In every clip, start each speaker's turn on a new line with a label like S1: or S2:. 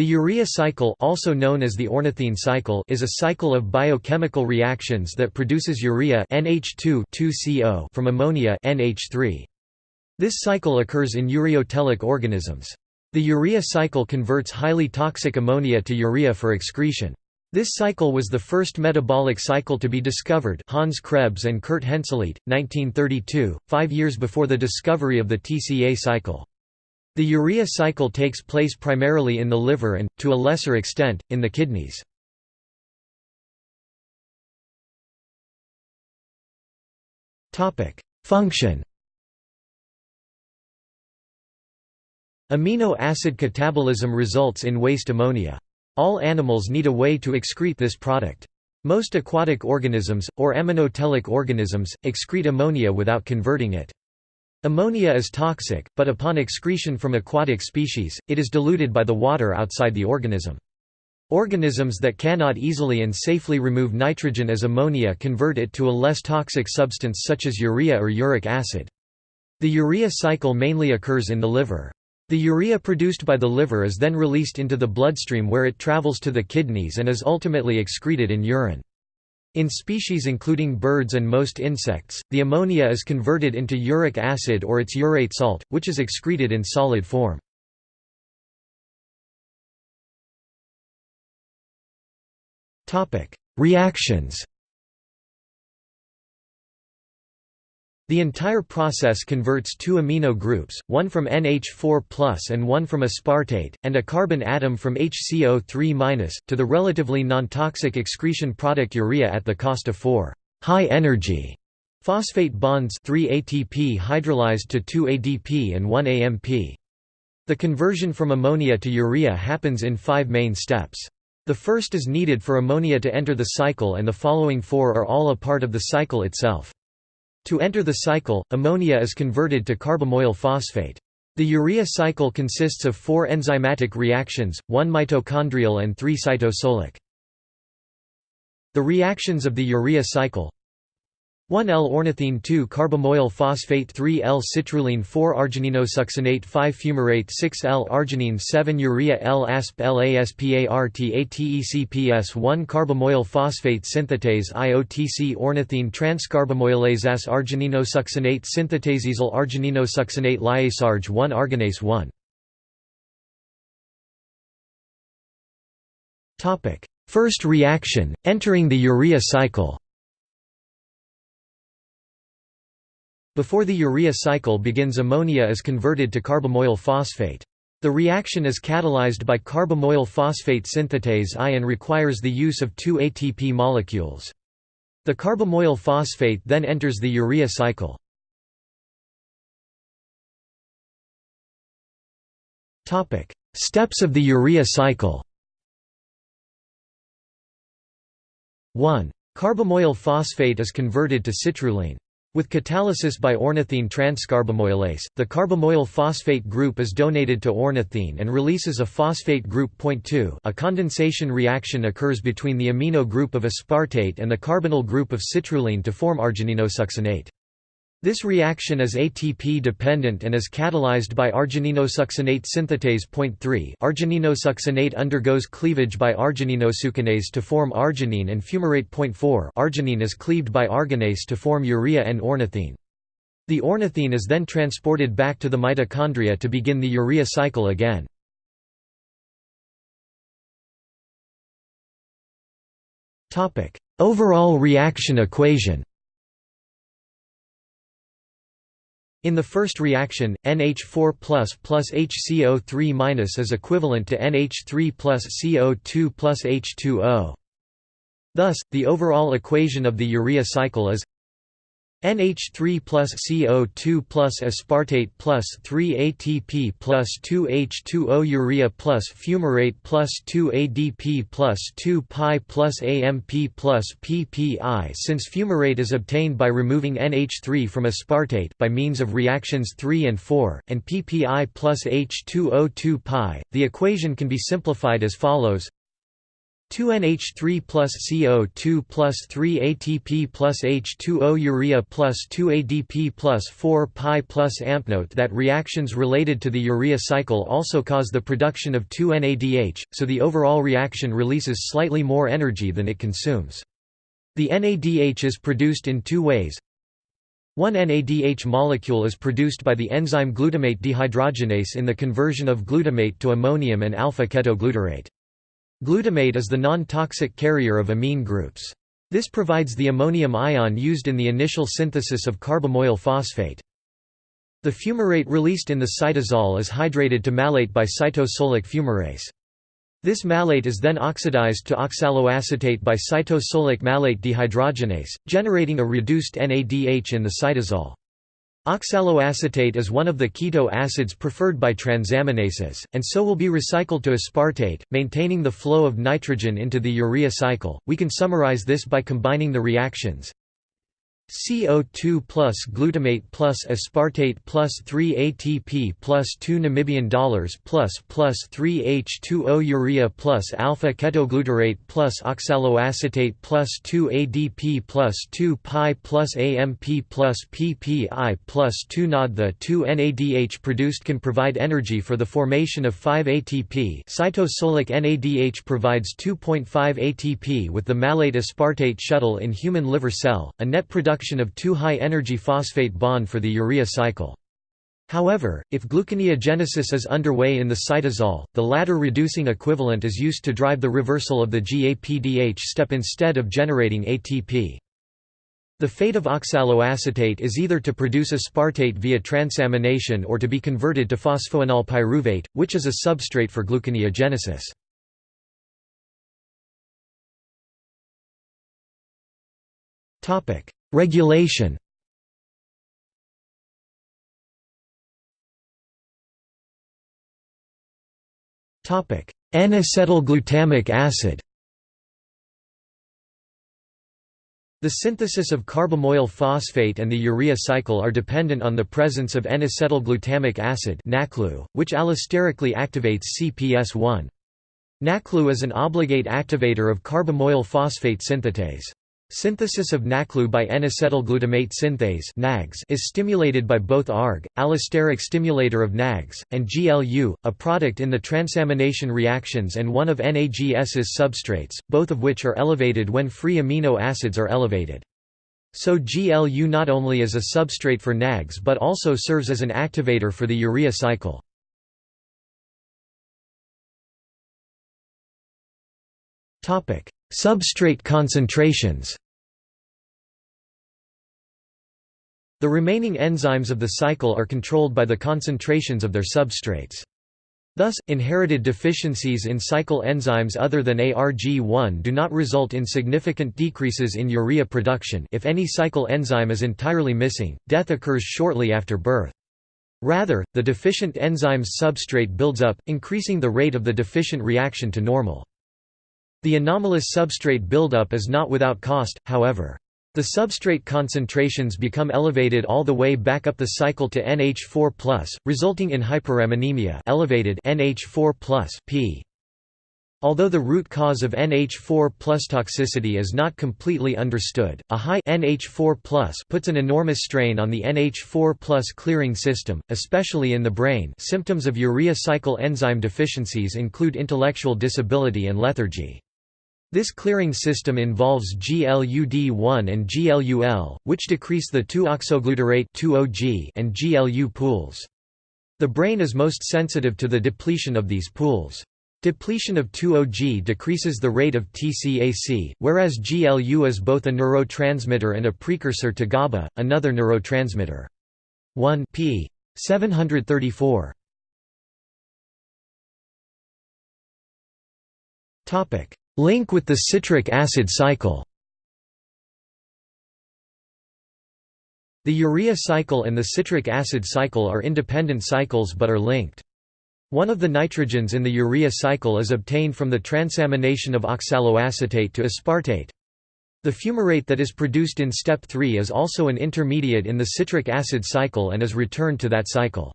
S1: The urea cycle also known as the ornithine cycle is a cycle of biochemical reactions that produces urea NH2 from ammonia NH3. This cycle occurs in ureotelic organisms. The urea cycle converts highly toxic ammonia to urea for excretion. This cycle was the first metabolic cycle to be discovered Hans Krebs and Kurt Henseleit, 1932, five years before the discovery of the TCA cycle. The urea cycle takes place primarily in the liver and, to a lesser extent, in the kidneys. Function Amino acid catabolism results in waste ammonia. All animals need a way to excrete this product. Most aquatic organisms, or aminotelic organisms, excrete ammonia without converting it. Ammonia is toxic, but upon excretion from aquatic species, it is diluted by the water outside the organism. Organisms that cannot easily and safely remove nitrogen as ammonia convert it to a less toxic substance such as urea or uric acid. The urea cycle mainly occurs in the liver. The urea produced by the liver is then released into the bloodstream where it travels to the kidneys and is ultimately excreted in urine. In species including birds and most insects, the ammonia is converted into uric acid or its urate salt, which is excreted in solid form. Reactions The entire process converts two amino groups, one from NH4 and one from aspartate, and a carbon atom from HCO3 to the relatively non-toxic excretion product urea at the cost of four high-energy phosphate bonds 3 ATP hydrolyzed to 2 ADP and 1 AMP. The conversion from ammonia to urea happens in five main steps. The first is needed for ammonia to enter the cycle and the following four are all a part of the cycle itself. To enter the cycle, ammonia is converted to carbamoyl phosphate. The urea cycle consists of four enzymatic reactions, one mitochondrial and three cytosolic. The reactions of the urea cycle 1L ornithine 2 carbamoyl phosphate 3L citrulline 4 argininosuccinate 5 fumarate 6L arginine 7 urea L asp LASPARTATECPS 1 carbamoyl phosphate synthetase IOTC ornithine transcarbamoylase as argininosuccinate synthetasesyl argininosuccinate lyasarg 1 arginase 1 First reaction, entering the urea cycle Before the urea cycle begins ammonia is converted to carbamoyl phosphate. The reaction is catalyzed by carbamoyl phosphate synthetase I and requires the use of two ATP molecules. The carbamoyl phosphate then enters the urea cycle. Steps of the urea cycle 1. Carbamoyl phosphate is converted to citrulline. With catalysis by ornithine transcarbamoylase, the carbamoyl phosphate group is donated to ornithine and releases a phosphate group. Point 2 A condensation reaction occurs between the amino group of aspartate and the carbonyl group of citrulline to form argininosuccinate. This reaction is ATP dependent and is catalyzed by argininosuccinate synthetase. Point 3 Argininosuccinate undergoes cleavage by argininosuccinase to form arginine and fumarate. Point 4 Arginine is cleaved by arginase to form urea and ornithine. The ornithine is then transported back to the mitochondria to begin the urea cycle again. Overall reaction equation In the first reaction, NH4 plus plus HCO3 is equivalent to NH3 plus CO2 plus H2O. Thus, the overall equation of the urea cycle is NH3 plus CO2 plus aspartate plus 3 ATP plus 2 H2O urea plus fumarate plus 2 ADP plus 2 pi plus AMP plus PPI Since fumarate is obtained by removing NH3 from aspartate by means of reactions 3 and 4, and PPI plus H2O 2 pi, the equation can be simplified as follows 2NH3 plus CO2 plus 3 ATP plus H2O urea plus 2 ADP plus 4 pi plus amp. Note that reactions related to the urea cycle also cause the production of 2 NADH, so the overall reaction releases slightly more energy than it consumes. The NADH is produced in two ways. One NADH molecule is produced by the enzyme glutamate dehydrogenase in the conversion of glutamate to ammonium and alpha-ketoglutarate. Glutamate is the non-toxic carrier of amine groups. This provides the ammonium ion used in the initial synthesis of carbamoyl phosphate. The fumarate released in the cytosol is hydrated to malate by cytosolic fumarase. This malate is then oxidized to oxaloacetate by cytosolic malate dehydrogenase, generating a reduced NADH in the cytosol. Oxaloacetate is one of the keto acids preferred by transaminases, and so will be recycled to aspartate, maintaining the flow of nitrogen into the urea cycle. We can summarize this by combining the reactions CO2 plus glutamate plus aspartate plus 3 ATP plus 2 Namibian dollars plus plus 3 H2O urea plus alpha ketoglutarate plus oxaloacetate plus 2 ADP plus 2 pi plus AMP plus PPI plus 2 NOD. The 2 NADH produced can provide energy for the formation of 5 ATP. Cytosolic NADH provides 2.5 ATP with the malate aspartate shuttle in human liver cell, a net production of two high-energy phosphate bond for the urea cycle. However, if gluconeogenesis is underway in the cytosol, the latter reducing equivalent is used to drive the reversal of the GAPDH step instead of generating ATP. The fate of oxaloacetate is either to produce aspartate via transamination or to be converted to phosphoenol pyruvate, which is a substrate for gluconeogenesis. Regulation N-acetylglutamic acid The synthesis of carbamoyl phosphate and the urea cycle are dependent on the presence of N-acetylglutamic acid which allosterically activates CPS1. NACLU is an obligate activator of carbamoyl phosphate synthetase. Synthesis of NACLU by N-acetylglutamate synthase is stimulated by both ARG, allosteric stimulator of NAGS, and GLU, a product in the transamination reactions and one of NAGS's substrates, both of which are elevated when free amino acids are elevated. So GLU not only is a substrate for NAGS but also serves as an activator for the urea cycle. Substrate concentrations The remaining enzymes of the cycle are controlled by the concentrations of their substrates. Thus, inherited deficiencies in cycle enzymes other than ARG1 do not result in significant decreases in urea production if any cycle enzyme is entirely missing, death occurs shortly after birth. Rather, the deficient enzyme's substrate builds up, increasing the rate of the deficient reaction to normal. The anomalous substrate buildup is not without cost, however. The substrate concentrations become elevated all the way back up the cycle to NH4+, resulting in hyperammonemia elevated NH4+, P. Although the root cause of NH4 toxicity is not completely understood, a high NH4 puts an enormous strain on the NH4 clearing system, especially in the brain symptoms of urea cycle enzyme deficiencies include intellectual disability and lethargy. This clearing system involves GLUD1 and GLUL, which decrease the 2-oxoglutarate and GLU pools. The brain is most sensitive to the depletion of these pools. Depletion of 2-OG decreases the rate of TCAC, whereas GLU is both a neurotransmitter and a precursor to GABA, another neurotransmitter. 1 p. 734. Topic: Link with the citric acid cycle The urea cycle and the citric acid cycle are independent cycles but are linked. One of the nitrogens in the urea cycle is obtained from the transamination of oxaloacetate to aspartate. The fumarate that is produced in step 3 is also an intermediate in the citric acid cycle and is returned to that cycle.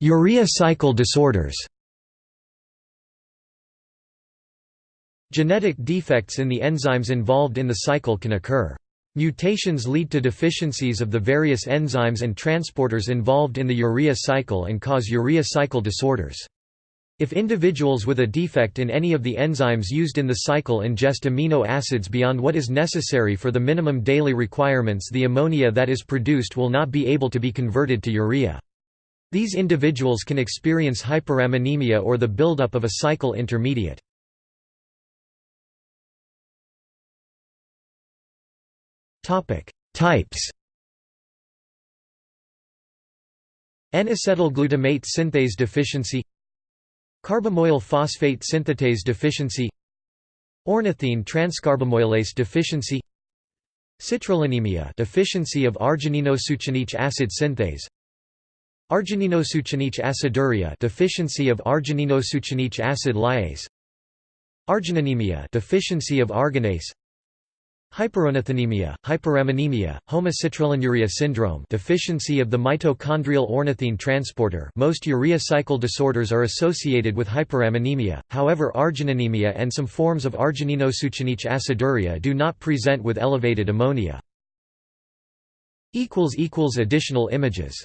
S1: Urea cycle disorders Genetic defects in the enzymes involved in the cycle can occur. Mutations lead to deficiencies of the various enzymes and transporters involved in the urea cycle and cause urea cycle disorders. If individuals with a defect in any of the enzymes used in the cycle ingest amino acids beyond what is necessary for the minimum daily requirements the ammonia that is produced will not be able to be converted to urea. These individuals can experience hyperammonemia or the buildup of a cycle intermediate. Types N-acetylglutamate synthase deficiency Carbamoyl phosphate synthetase deficiency Ornithine transcarbamoylase deficiency Citrullinemia deficiency of argininosuccinic acid synthase Argininosuccinic aciduria deficiency of argininosuccinic acid lyase. Argininemia deficiency of arginase. Hyperornithinemia, hyperammonemia, homocitrullinuria syndrome deficiency of the mitochondrial ornithine transporter. Most urea cycle disorders are associated with hyperammonemia, however argininemia and some forms of argininosuccinic aciduria do not present with elevated ammonia. Additional images